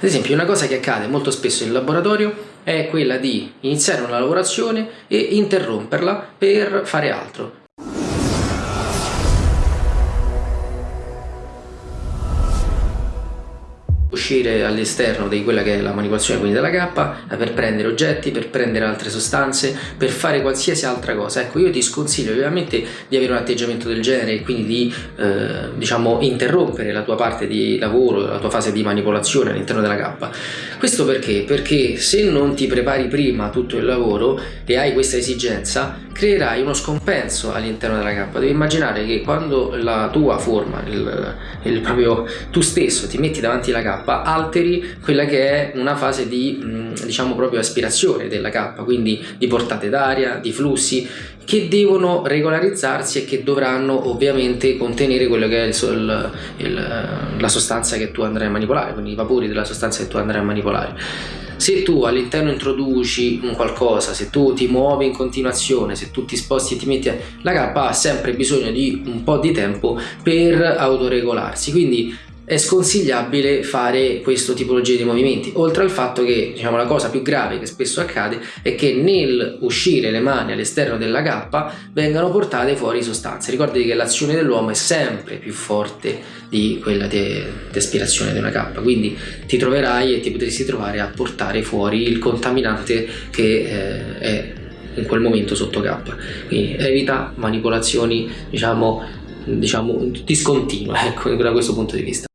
Ad esempio una cosa che accade molto spesso in laboratorio è quella di iniziare una lavorazione e interromperla per fare altro. Uscire all'esterno di quella che è la manipolazione quindi della cappa per prendere oggetti, per prendere altre sostanze, per fare qualsiasi altra cosa. Ecco, io ti sconsiglio ovviamente di avere un atteggiamento del genere e quindi di eh, diciamo interrompere la tua parte di lavoro, la tua fase di manipolazione all'interno della cappa. Questo perché? Perché se non ti prepari prima tutto il lavoro e hai questa esigenza, creerai uno scompenso all'interno della cappa. Devi immaginare che quando la tua forma, il, il proprio tu stesso ti metti davanti alla cappa, Alteri quella che è una fase di mm, diciamo proprio aspirazione della K quindi di portate d'aria, di flussi che devono regolarizzarsi e che dovranno ovviamente contenere quello che è il, il, il, la sostanza che tu andrai a manipolare quindi i vapori della sostanza che tu andrai a manipolare. Se tu all'interno introduci un qualcosa, se tu ti muovi in continuazione, se tu ti sposti e ti metti la K ha sempre bisogno di un po' di tempo per autoregolarsi quindi è sconsigliabile fare questo tipologia di movimenti oltre al fatto che diciamo la cosa più grave che spesso accade è che nel uscire le mani all'esterno della cappa vengano portate fuori sostanze. Ricordati che l'azione dell'uomo è sempre più forte di quella di aspirazione di una cappa quindi ti troverai e ti potresti trovare a portare fuori il contaminante che eh, è in quel momento sotto cappa. Quindi evita manipolazioni diciamo diciamo discontinue ecco da questo punto di vista